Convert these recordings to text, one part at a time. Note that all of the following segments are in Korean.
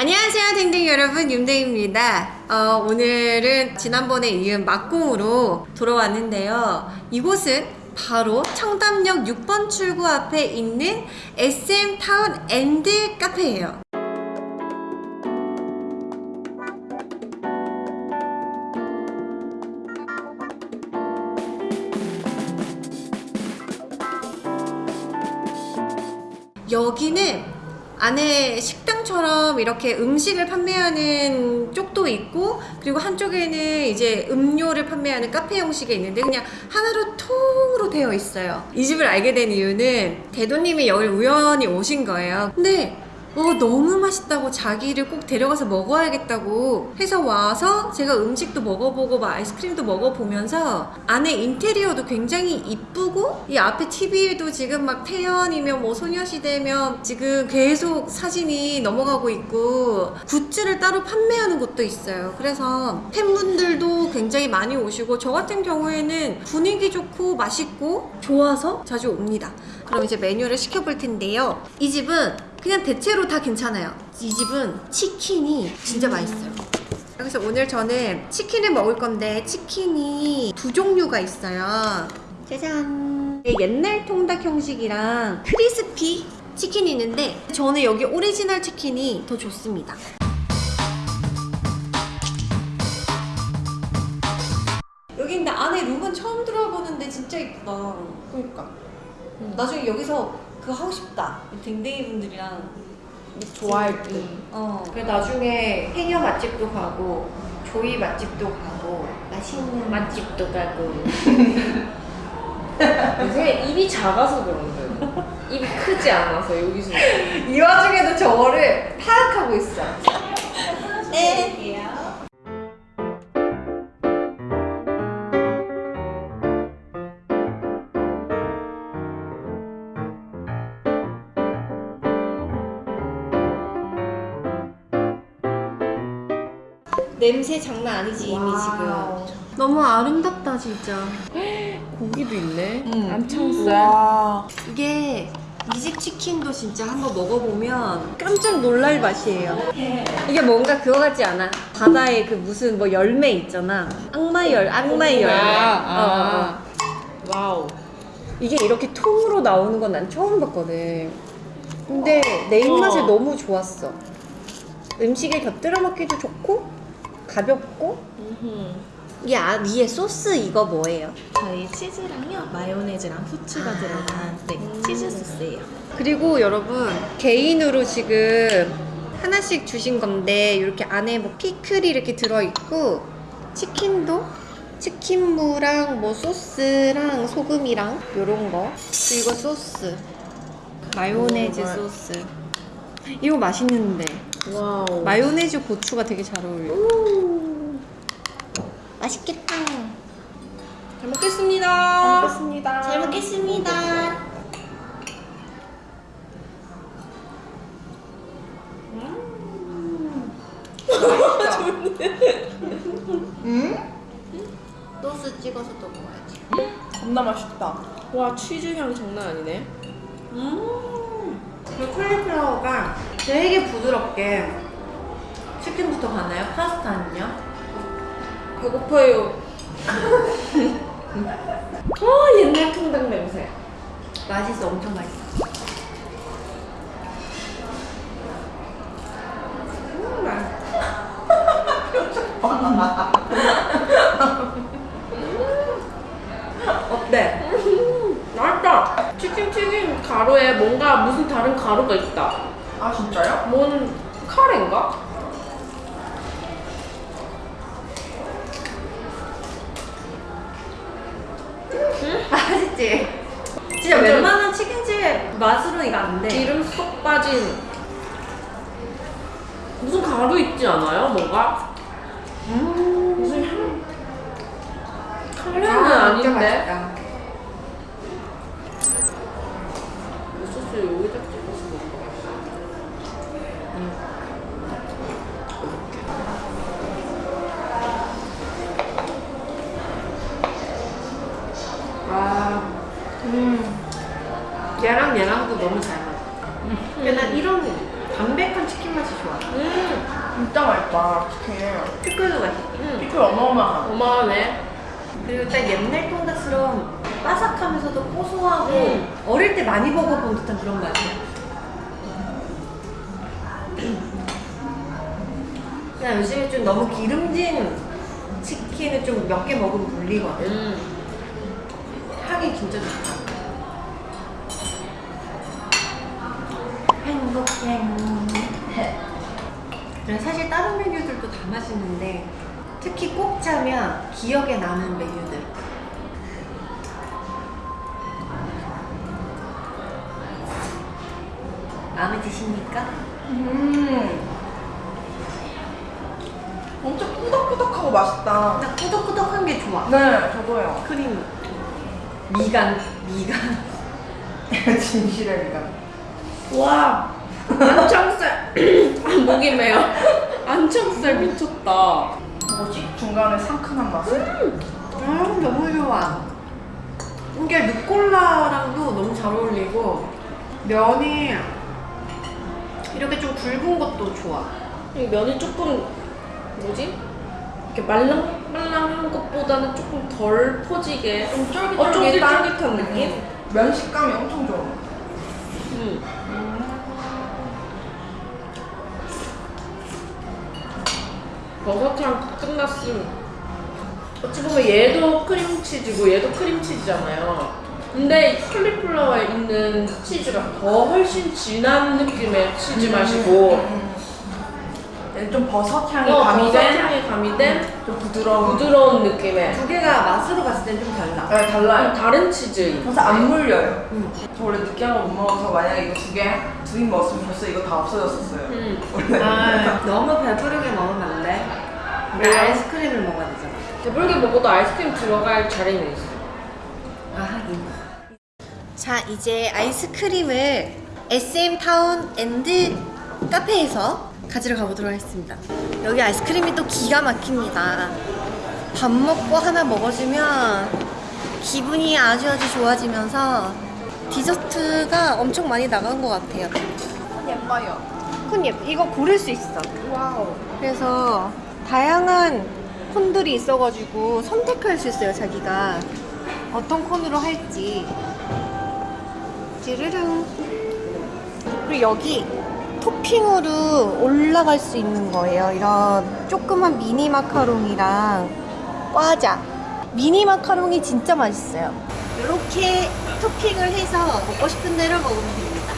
안녕하세요 댕댕 여러분. 윤댕입니다. 어, 오늘은 지난번에 이은 먹방으로 돌아왔는데요. 이곳은 바로 청담역 6번 출구 앞에 있는 SM타운 앤드 카페예요. 여기는 안에 식당처럼 이렇게 음식을 판매하는 쪽도 있고 그리고 한쪽에는 이제 음료를 판매하는 카페 형식이 있는데 그냥 하나로 통으로 되어 있어요. 이 집을 알게 된 이유는 대도님이 여기 우연히 오신 거예요. 근데 어, 너무 맛있다고 자기를 꼭 데려가서 먹어야겠다고 해서 와서 제가 음식도 먹어보고 막 아이스크림도 먹어보면서 안에 인테리어도 굉장히 이쁘고 이 앞에 TV에도 지금 막 태연이면 뭐 소녀시대면 지금 계속 사진이 넘어가고 있고 굿즈를 따로 판매하는 곳도 있어요. 그래서 팬분들도 굉장히 많이 오시고 저 같은 경우에는 분위기 좋고 맛있고 좋아서 자주 옵니다. 그럼 이제 메뉴를 시켜볼 텐데요. 이 집은 그냥 대체로 다 괜찮아요. 이 집은 치킨이 진짜 맛있어요. 그래서 오늘 저는 치킨을 먹을 건데 치킨이 두 종류가 있어요. 짜잔. 옛날 통닭 형식이랑 crispy 치킨이 있는데 저는 여기 오리지널 치킨이 더 좋습니다. 여기 근데 안에 룸은 처음 들어보는데 진짜 이쁘다. 그러니까. 나중에 여기서 그거 하고 싶다 댕댕이 분들이랑 좋아할 듯. 어, 그래 나중에 해녀 맛집도 가고 조이 맛집도 가고 맛있는 맛집도 가고. 요새 입이 작아서 그런데. 입이 크지 않아서 여기서. 이 와중에도 저거를 파악하고 있어 네 냄새 장난 아니지 이미. 지금 너무 아름답다 진짜 고기도 있네. 응. 안창살. 와. 이게 이 집 치킨도 진짜 한번 먹어보면 깜짝 놀랄 맛이에요. 이게 뭔가 그거 같지 않아? 바다에 그 무슨 뭐 열매 있잖아. 악마의 열, 악마의 열매. 아, 어, 어. wow. 이게 이렇게 통으로 나오는 건 난 처음 봤거든. 근데 내 입맛에 어. 너무 좋았어. 음식에 곁들여 먹기도 좋고 가볍고 이 아, 위에 소스 이거 뭐예요? 저희 치즈랑요 마요네즈랑 후추가 들어간 네, 치즈 소스예요. 그리고 여러분 개인으로 지금 하나씩 주신 건데 이렇게 안에 뭐 피클이 이렇게 들어있고 치킨도? 치킨무랑 뭐 소스랑 소금이랑 요런 거. 그리고 소스. 마요네즈 소스. 이거 맛있는데 wow. 마요네즈 후추가 되게 잘 어울려 맛있겠다 잘 먹겠습니다. 먹겠습니다. 잘 먹겠습니다 소스 찍어서 또 먹어야지 겁나 맛있다. 와 치즈 향 장난 아니네. 음, 그 콜리플라워가 되게 부드럽게 치킨부터 가나요? 파스타는요? 배고파요. 어 옛날 통닭 냄새. 맛있어, 엄청 맛있어. 음, 맛있어. 어때? 맛있다. 치킨 튀김 가루에 뭔가 무슨 다른 가루가 있다. 아 진짜요? 뭔 카레인가? 맛있지? 진짜 완전- 웬만한 치킨집 맛으로는 이거 안 돼. 기름 쏙 빠진 무슨 가루 있지 않아요? 뭔가? 음. 무슨 향? 카레는 아, 아, 닌데 진짜 맛있다. 이 소스 여기다 찍어서 먹어. 와, 음. 얘랑 얘랑도 너무 잘 맞아. 근데 난 이런 담백한 치킨 맛이 좋아. 음, 진짜 맛있다. 치킨. 피클도 맛있어. 음. 피클 어마어마하다. 어마하네. 그리고 딱 옛날 통닭처럼 바삭하면서도 고소하고 음. 어릴 때 많이 먹어본 듯한 그런 맛이야. 그냥 요즘에 좀 너무 기름진 치킨을 좀 몇 개 먹으면 물리거든. 음. 향이 진짜 좋다. 행복해. 저는 사실 다른 메뉴들도 다 맛있는데 특히 꼭 짜면 기억에 남는 메뉴들. 마음에 드십니까? 음. 엄청 꾸덕꾸덕하고 맛있다. 딱 꾸덕꾸덕한 게 좋아. 네, 저도요. 크림, 미간, 미간. 진실의 미간. 와 안창살 아, 목이 메요 안창살 미쳤다 뭐지? 중간에 상큼한 맛은? 음, 너무 좋아. 이게 루꼴라랑도 너무 잘 어울리고 면이 이렇게 좀 굵은 것도 좋아. 이 면이 조금 뭐지? 이렇게 말랑말랑한 것보다는 조금 덜 퍼지게 좀 쫄깃쫄깃한 어, 느낌? 음. 면 식감이 엄청 좋아. 음. 버섯향 끝났음 어찌 보면 얘도 크림치즈고 얘도 크림치즈잖아요 근데 캘리플라워에 있는 치즈가 더 훨씬 진한 느낌의 치즈 맛이고 음. 얘는 좀 버섯 향이 어, 가미된 버섯향이 가미된 좀 부드러운. 부드러운 느낌의 두 개가 맛으로 봤을 땐 좀 달라. 네, 달라요. 다른 치즈 그래서 안 물려요. 음. 저 원래 느끼한 거 못 먹어서 만약에 이거 두 개, 두 입 먹었으면 벌써 이거 다 없어졌었어요. 음. 원래. 아, 너무 배부르게 먹으면 안 돼. 우리 왜요? 아이스크림을 먹어야 되잖아. 배부르게 먹어도 아이스크림 들어갈 자리는 있어 아, 하긴. 자, 이제 아이스크림을 SM 타운 앤드 카페에서 가지러 가보도록 하겠습니다. 여기 아이스크림이 또 기가 막힙니다. 밥 먹고 하나 먹어주면 기분이 아주 아주 좋아지면서 디저트가 엄청 많이 나간 것 같아요. 예뻐요. 콘 예뻐. 이거 고를 수 있어. wow. 그래서 다양한 콘들이 있어가지고 선택할 수 있어요 자기가. 어떤 콘으로 할지. 찌르릉. 그리고 여기 토핑으로 올라갈 수 있는 거예요. 이런 조그만 미니 마카롱이랑 과자. 미니 마카롱이 진짜 맛있어요. 이렇게 토핑을 해서 먹고 싶은 대로 먹으면 됩니다.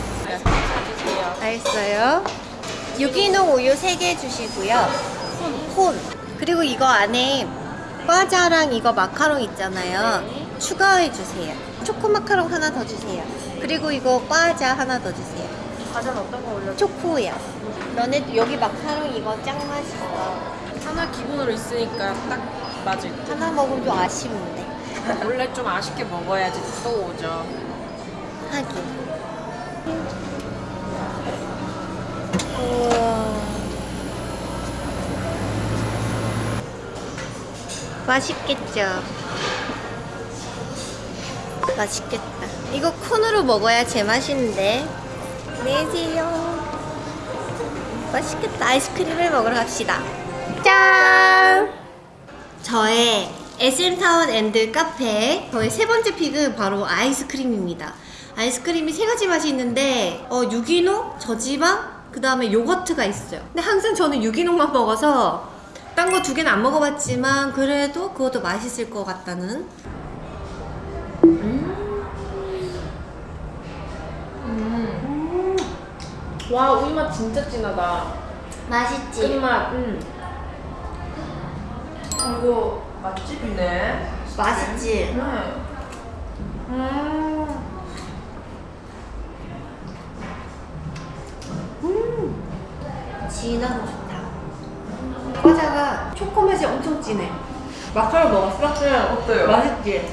알겠어요. 유기농 우유 3개 주시고요. 콘. 그리고 이거 안에 과자랑 이거 마카롱 있잖아요. 추가해 주세요. 초코 마카롱 하나 더 주세요. 그리고 이거 과자 하나 더 주세요. 과자는 어떤 거 올려? 초코요. 너네 여기 마카롱 이거 짱 맛있어. 하나 기본으로 있으니까 딱 맞을 듯 하나 먹으면 좀 아쉬운데. 원래 좀 아쉽게 먹어야지 또 오죠 하긴. 맛있겠죠? 맛있겠다. 이거 콘으로 먹어야 제맛인데. 내세요. 맛있겠다. 아이스크림을 먹으러 갑시다. 짠! 저의 SM타운 앤드 카페 저의 세 번째 pick은 바로 아이스크림입니다. 아이스크림이 세 가지 맛이 있는데 어, 유기농, 저지방, 그 다음에 요거트가 있어요. 근데 항상 저는 유기농만 먹어서 딴 거 두 개는 안 먹어봤지만 그래도 그것도 맛있을 것 같다는 와 우유 맛 진짜 진하다 맛있지? 끝맛 음. 이거 맛집이네. 맛있지? 네. 음. 음. 진하고 좋다. 과자가 초코 맛이 엄청 진해. 마카롱 먹었어? 네. 어때요? 맛있지?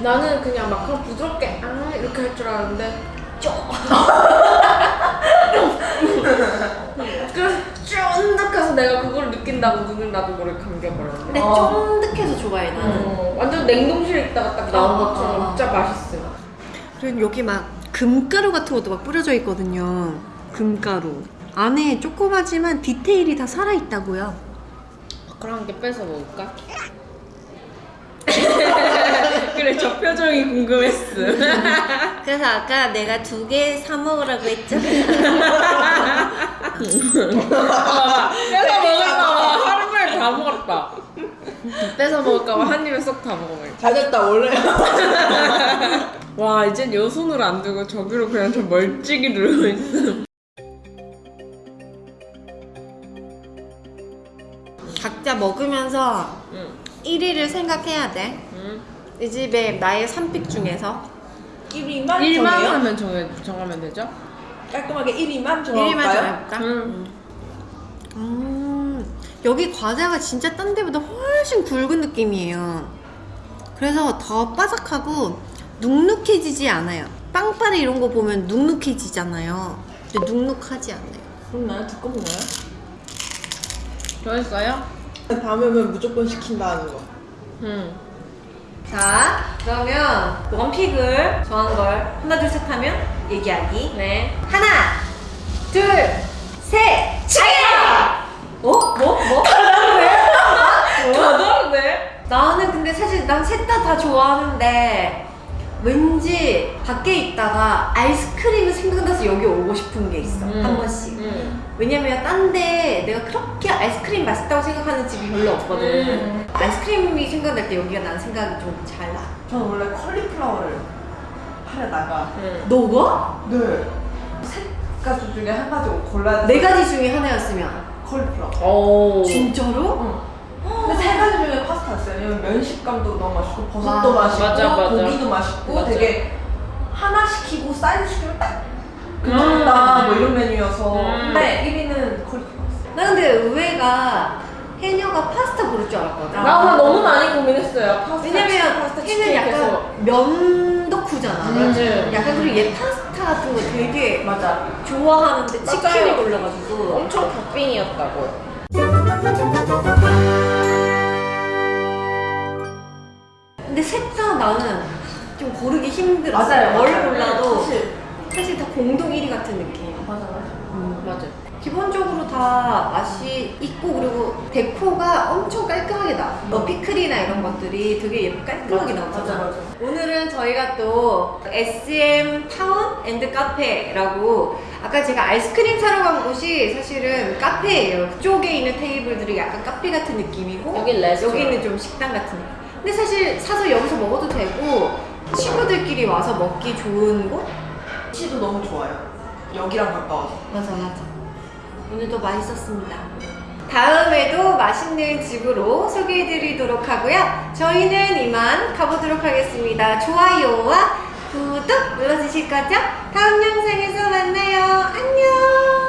나는 그냥 마카롱 부드럽게 아 이렇게 할 줄 알았는데 그래서 쫀득해서 내가 그걸 느낀다고 눈을 나도 모르게 감겨버렸는데 근데 어. 쫀득해서 좋아해 나는. 어, 완전 냉동실에 있다가 딱 나온 아, 것처럼 아, 진짜 맛있어 그리고 여기 막 금가루 같은 것도 막 뿌려져 있거든요. 금가루. 안에 조그마지만 디테일이 다 살아있다고요. 그럼 한개 뺏어 먹을까? 그래 저 표정이 궁금했어. 그래서 아까 내가 두 개 사 먹으라고 했잖아. 뺏어 먹을까봐 하루 만에 다 먹었다. 뺏어 먹을까봐 한 입에 쏙 다 먹어버려. 잘됐다 원래. 와 이젠 요 손으로 안 두고 저기로 그냥 저 멀찍이 누르고 있어. 먹으면서 응. 1위를 생각해야 돼. 응. 이 집에 나의 3픽 중에서 1위만 1만 정해요? 하면 정해, 정하면 되죠? 깔끔하게 1위만 1위만 정할까요? 정해볼까? 응. 음, 여기 과자가 진짜 딴 데보다 훨씬 굵은 느낌이에요. 그래서 더 바삭하고 눅눅해지지 않아요. 빵빠레 이런 거 보면 눅눅해지잖아요. 근데 눅눅하지 않아요. 그렇나요? 두껍나요? 좋아했어요? 다음에 오면 무조건 시킨다는 거. 응. 자, 그러면 원픽을 정한 걸 하나 둘 셋 하면 얘기하기. 네. 하나, 둘, 셋, 차례! 어? 뭐? 뭐? 다다른데? 나는 근데 사실 난 셋 다 다 좋아하는데 왠지 밖에 있다가 아이스크림이 생각나서 여기 오고 싶은 게 있어 음. 한 번씩 응. 왜냐면 딴 데 내가 그렇게 아이스크림 맛있다고 생각하는 집이 별로 없거든 음. 아이스크림이 생각날 때 여기가 난 생각이 좀 잘 나. 저는 원래 컬리플라워를 하려다가 응. 너가? 네. 세 가지 중에 한 가지 골라야 네 가지 중에 하나였으면 컬리플라워. 오. 진짜로? 응. 근데 세 가지 중에 파스타였어요. 왜냐면 면 식감도 너무 맛있고 버섯도 와, 맛있고 맞아, 맞아. 고기도 맛있고 맞아. 되게 하나 시키고 사이드 시키면 딱 음. 괜찮다 뭐 이런 메뉴여서 음. 근데 1위는 컬리플라워였어요. 나 근데 의외가 해녀가 파스타 고를 줄 알았거든 나 오늘 너무 많이 고민했어요. 파스타, 왜냐면 파스타 해는 치킨 약간 계속. 면 덕후잖아 맞지. 약간 그리고 얘 파스타 같은 거 되게 맞아. 좋아하는데 맞아요. 골라가지고 엄청 덕빙이었다고. 근데 셋 다 나는 좀 고르기 힘들었어 맞아요. 뭘 맞아요. 골라도 사실 사실 다 공동 1위 같은 느낌 맞아 맞아. 맞아. 기본적으로 다 맛이 있고 그리고 데코가 엄청 깔끔하게 나. 뭐 피클이나 이런 것들이 되게 깔끔하게 나오잖아. 오늘은 저희가 또 SM 타운 앤드 카페라고 아까 제가 아이스크림 사러 간 곳이 사실은 카페예요. 그쪽에 있는 테이블들이 약간 카페 같은 느낌이고 레스토랑. 여기는 좀 식당 같은 느낌. 근데 사실 사서 여기서 먹어도 되고 친구들끼리 와서 먹기 좋은 곳? 치도 너무 좋아요. 여기랑 가까워서. 맞아 맞아 오늘도 맛있었습니다. 다음에도 맛있는 집으로 소개해드리도록 하고요. 저희는 이만 가보도록 하겠습니다. 좋아요와 구독 눌러주실 거죠? 다음 영상에서 만나요. 안녕